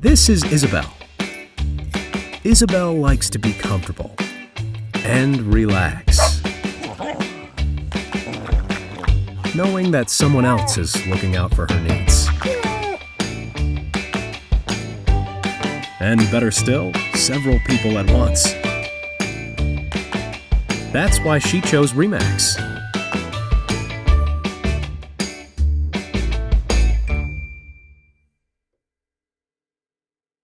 This is Isabel. Isabel likes to be comfortable and relax, knowing that someone else is looking out for her needs. And better still, several people at once. That's why she chose RE/MAX.